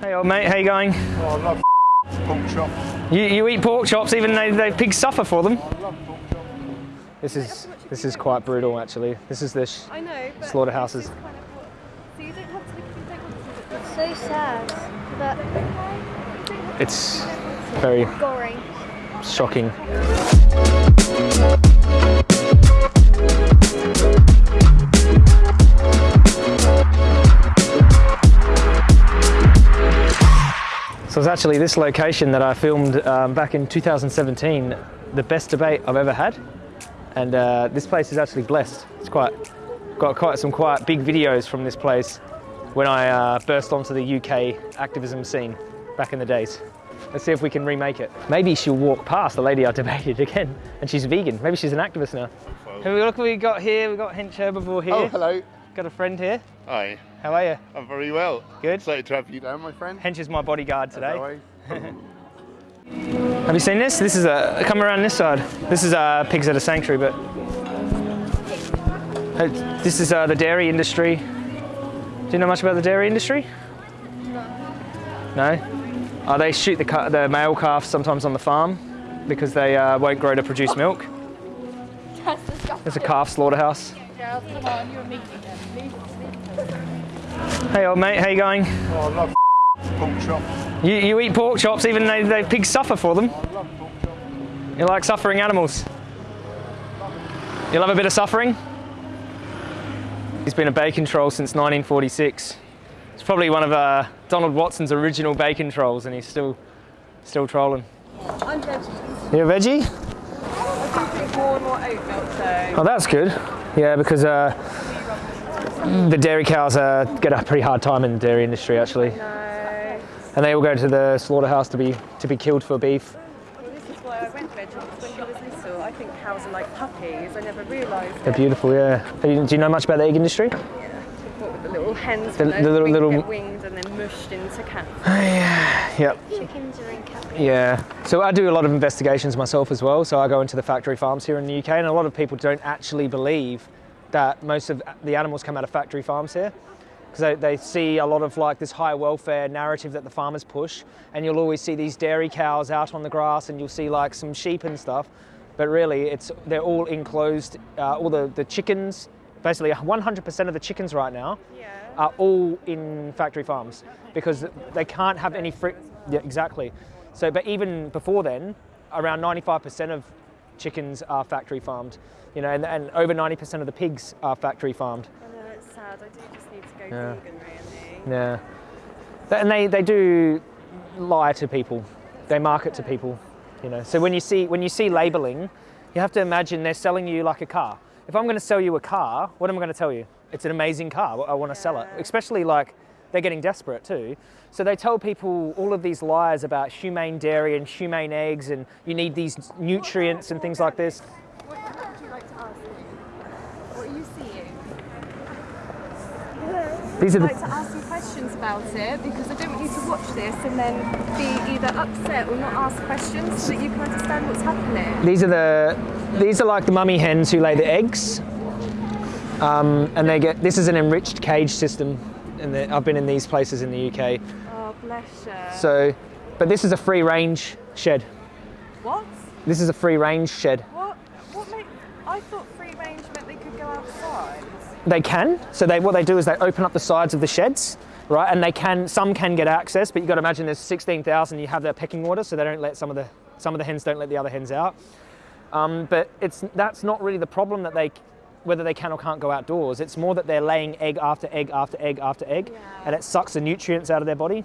Hey old mate, how you going? Oh, I love pork chop. You, you eat pork chops even though the pigs suffer for them? I love pork chop. This is this is quite brutal actually. This is the sh- I know, but Slaughterhouses. kind of So you don't have to. You don't. It's so sad, but it's very gory. shocking. So it's actually this location that I filmed um, back in 2017, the best debate I've ever had. And uh, this place is actually blessed. It's quite, got quite some quite big videos from this place when I uh, burst onto the UK activism scene back in the days. Let's see if we can remake it. Maybe she'll walk past the lady I debated again, and she's vegan. Maybe she's an activist now. Hey, look what we got here. We've got Hench Herbivore here. Oh, hello. Got a friend here. Hi. How are you? I'm very well. Good. Excited to have you down, my friend. Hench is my bodyguard today. Have you seen this? This is a come around this side. This is uh, pigs at a sanctuary, but Uh, this is uh, the dairy industry. Do you know much about the dairy industry? No. No. Uh, they shoot the the male calves sometimes on the farm because they uh, won't grow to produce milk. There's a calf slaughterhouse. Hey old mate, how you going? Oh, I love pork chop. You, you eat pork chops even though the pigs suffer for them. I love pork chop. You like suffering animals? You love a bit of suffering? He's been a bacon troll since 1946. It's probably one of uh, Donald Watson's original bacon trolls, and he's still still trolling. I'm veggie. You a veggie? I do drink more and more oat milk, so. Oh, that's good. Yeah, because uh, the dairy cows uh, get a pretty hard time in the dairy industry, actually, No. and they all go to the slaughterhouse to be to be killed for beef. Well, this is why I went veggie when he was little, I think cows are like puppies. I never realised. They're it. beautiful, yeah. Do you- know much about the egg industry? What with the little hens, The- when the little- wings little- get winged and then mushed into cats. Yep. Chickens are in captivity. Yeah, so I do a lot of investigations myself as well. So I go into the factory farms here in the UK, and a lot of people don't actually believe that most of the animals come out of factory farms here. Because they, they see a lot of like this high welfare narrative that the farmers push, and you'll always see these dairy cows out on the grass, and you'll see like some sheep and stuff. But really, it's they're all enclosed. Uh, all the, the chickens, basically 100% of the chickens right now, Yeah. are all in factory farms because they can't have any free. Yeah, exactly. So, but even before then, around 95% of chickens are factory farmed, you know, and, and over 90% of the pigs are factory farmed. I know it's sad. I do just need to go Yeah. vegan, really. Yeah. And they, they do lie to people. They market to people, you know. So when you see when you see labeling, you have to imagine they're selling you like a car. If I'm going to sell you a car, what am I going to tell you? It's an amazing car. I want to sell it. Especially like they're getting desperate too. So they tell people all of these lies about humane dairy and humane eggs and you need these nutrients and things like this. What would you like to ask me? What are you seeing? These are I'd the like to ask you questions about it because I don't want you to watch this and then be either upset or not ask questions so that you can understand what's happening. These are the these are like the mummy hens who lay the eggs, um, and they get this is an enriched cage system, and the, I've been in these places in the UK. Oh, bless you. So, but this is a free range shed. what? This is a free range shed. What? What made? I thought free range meant they could go outside. They can. So they what they do is they open up the sides of the sheds, right? And they can some can get access, but you've got to imagine there's 16,000. You have their pecking order, so they don't let some of the some of the hens don't let the other hens out. Um, but it's that's not really the problem that they whether they can or can't go outdoors. It's more that they're laying egg after egg after egg after egg, Yeah. and it sucks the nutrients out of their body.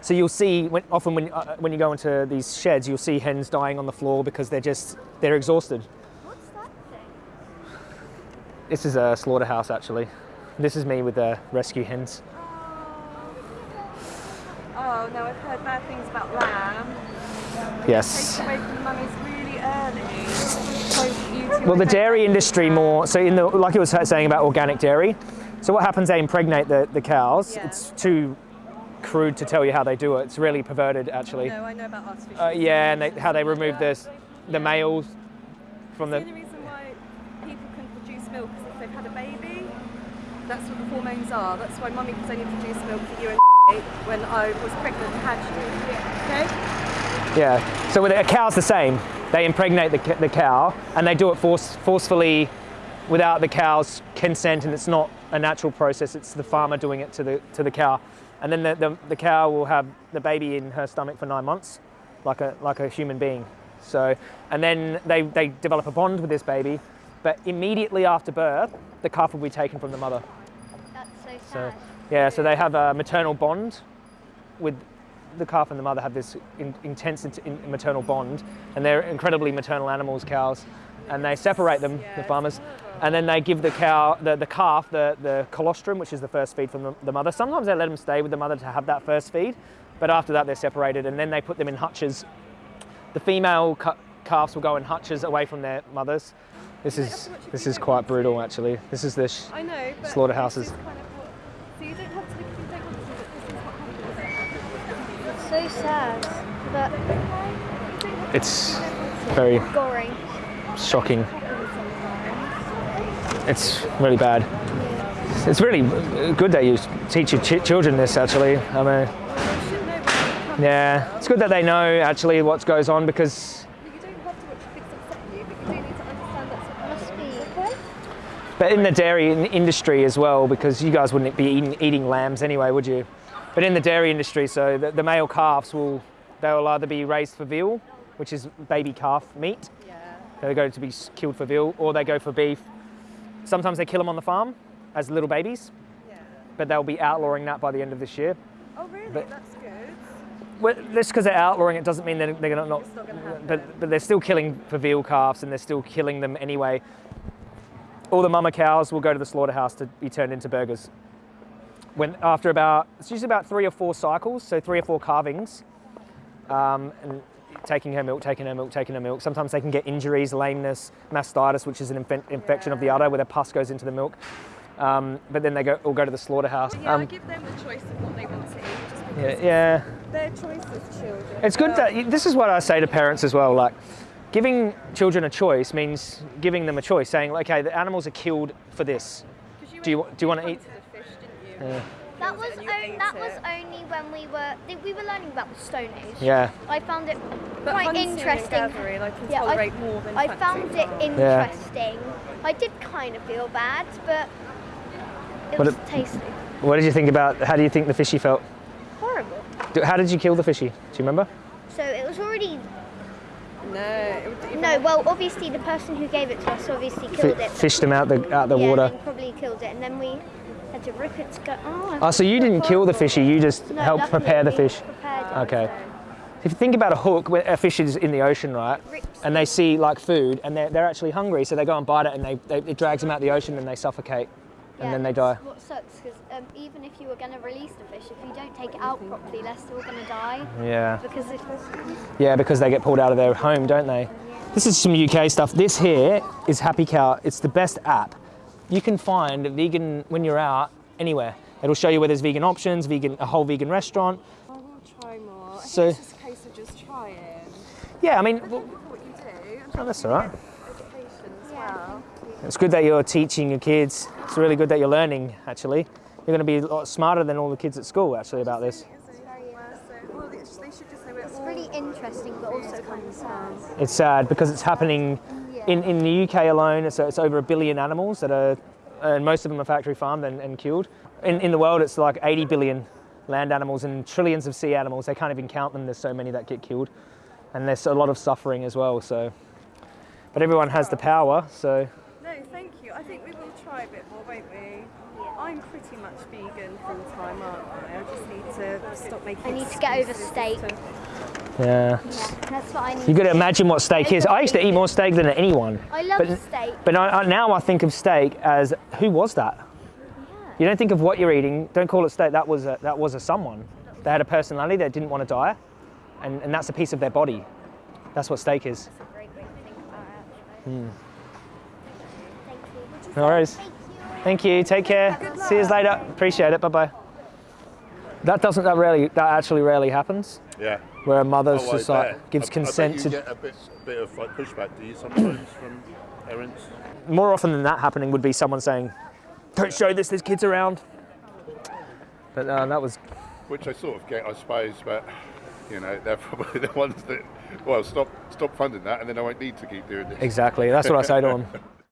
So you'll see when, often when uh, when you go into these sheds, you'll see hens dying on the floor because they're just they're exhausted. What's that thing? This is a slaughterhouse actually. This is me with the rescue hens. Oh no, I've heard bad things about lamb. Yes. Take away from mummies really early. So you two Well, the dairy industry more. So in the like it was saying about organic dairy. So what happens? They impregnate the, the cows. Yeah. It's too crude to tell you how they do it. It's really perverted actually. No, I know about artificial. Uh, yeah, and they, how they remove the the males from The the. reason why people can produce milk is if they've had a baby. That's what the hormones are. That's why mummy can only produce milk for you and when I was pregnant and had you. Okay? Yeah. So with a cow's the same. They impregnate the, the cow and they do it force, forcefully without the cow's consent and it's not a natural process. It's the farmer doing it to the, to the cow. And then the, the, the cow will have the baby in her stomach for nine months, like a, like a human being. So, and then they, they develop a bond with this baby, but immediately after birth, the calf will be taken from the mother. That's so So, sad. yeah, so they have a maternal bond with the calf and the mother have this in, intense int- in, maternal bond, and they're incredibly maternal animals, cows, and they separate them, the farmers, and then they give the cow, the, the calf, the, the colostrum, which is the first feed from the, the mother. Sometimes they let them stay with the mother to have that first feed, but after that they're separated, and then they put them in hutches. The female ca- calves will go in hutches away from their mothers. This is this is quite brutal, actually. This is the know, but Slaughterhouses. kind of So you don't have to, you don't want to see that this is what happens. It's so sad, but it's very goring. shocking. It's really bad. It's really good that you teach your ch- children this. Actually, I mean, You should know what yeah, it's good that they know actually what goes on because. But you don't have to watch things upset you, but you do need to understand that's what Must happens. be. Okay? But in the dairy industry as well, because you guys wouldn't be eating, eating lambs anyway, would you? But in the dairy industry, so the, the male calves will they will either be raised for veal, which is baby calf meat. Yeah. They go to be killed for veal, or they go for beef. Sometimes they kill them on the farm as little babies, Yeah. but they'll be outlawing that by the end of this year. Oh, really? But- That's good. Well, just because they're outlawing it doesn't mean they're, they're gonna not. Not gonna. But, but they're still killing for veal calves and they're still killing them anyway. All the mama cows will go to the slaughterhouse to be turned into burgers. When after about it's usually about three or four cycles, so three or four calvings, um, and taking her milk, taking her milk, taking her milk. Sometimes they can get injuries, lameness, mastitis, which is an infe- infection of the udder where the pus goes into the milk. Um, but then they go all go to the slaughterhouse. Yeah, I Um, give them the choice of what they want to eat, yeah, yeah. their choice as children. It's good that this is what I say to parents as well. Like, giving children a choice means giving them a choice, saying, okay, the animals are killed for this. 'cause Do you do you want to eat? a fish, didn't you? Yeah. That was it and you on, that was only when we were we were learning about the Stone Age. Yeah, I found it But quite interesting. gathering, I can Yeah, I- more than I found it farm. interesting. I did kind of feel bad, but it What was it- tasty. What did you think about? How do you think the fishy felt? Horrible. Do- How did you kill the fishy? Do you remember? So it was already No, it would even no. Well, obviously the person who gave it to us obviously Fi killed it. fished them out the out the yeah, water. Then probably killed it, and then we had to rip it to go. Oh, Oh, so you didn't kill the fishy? You just No, helped prepare the fish. Okay. If you think about a hook, a fish is in the ocean, right, and they see like food, and they're, they're actually hungry, so they go and bite it, and they, they it drags them out the ocean, and they suffocate, and Yeah, then they die. What sucks because um, even if you were going to release the fish, if you don't take it out properly, they're still going to die Yeah. because if Yeah, because they get pulled out of their home, don't they? This is some UK stuff. This here is Happy Cow. It's the best app. You can find vegan when you're out anywhere. It'll show you where there's vegan options, vegan a whole vegan restaurant. I will try more. I So- think it's just a case of just trying. Yeah, I mean, Thank well, what you do. And oh, that's all right. education as well. It's good that you're teaching your kids. It's really good that you're learning. Actually, you're going to be a lot smarter than all the kids at school. Actually, about this. Well, they they should just know we're it's really interesting but also kind of sad. It's sad because it's happening in, in the UK alone. It's, it's over a billion animals that are, and most of them are factory farmed and, and killed. In, in the world, it's like 80 billion land animals and trillions of sea animals. They can't even count them. There's so many that get killed, and there's a lot of suffering as well. So, but everyone has the power. So No, thank you. I think we will try a bit more, won't we? I'm pretty much vegan full time, aren't I? I just need to stop making. I need to get over steak. to- yeah, Yeah, that's what I need. you got to imagine what steak is. I used to eat more steak than anyone. I love but- steak. But I, I, now I think of steak as who was that? You don't think of what you're eating. Don't call it steak. That was a, that was a someone. They had a personality. They didn't want to die, and, and that's a piece of their body. That's what steak is. That's a great way to think about it, actually. Hmm. Thank you. No worries. Thank you. Take care. See you later. Appreciate it. Bye bye. That doesn't. That rarely. That actually rarely happens. Yeah. Where a mother's Oh, just like gives I- consent I bet to. get a bit, bit of like pushback, do you sometimes from parents? More often than that happening would be someone saying, "Don't show this. There's kids around." But uh, that was which I sort of get, I suppose, but you know, they're probably the ones that, well, stop, stop funding that, and then I won't need to keep doing this. Exactly. That's what I say to them.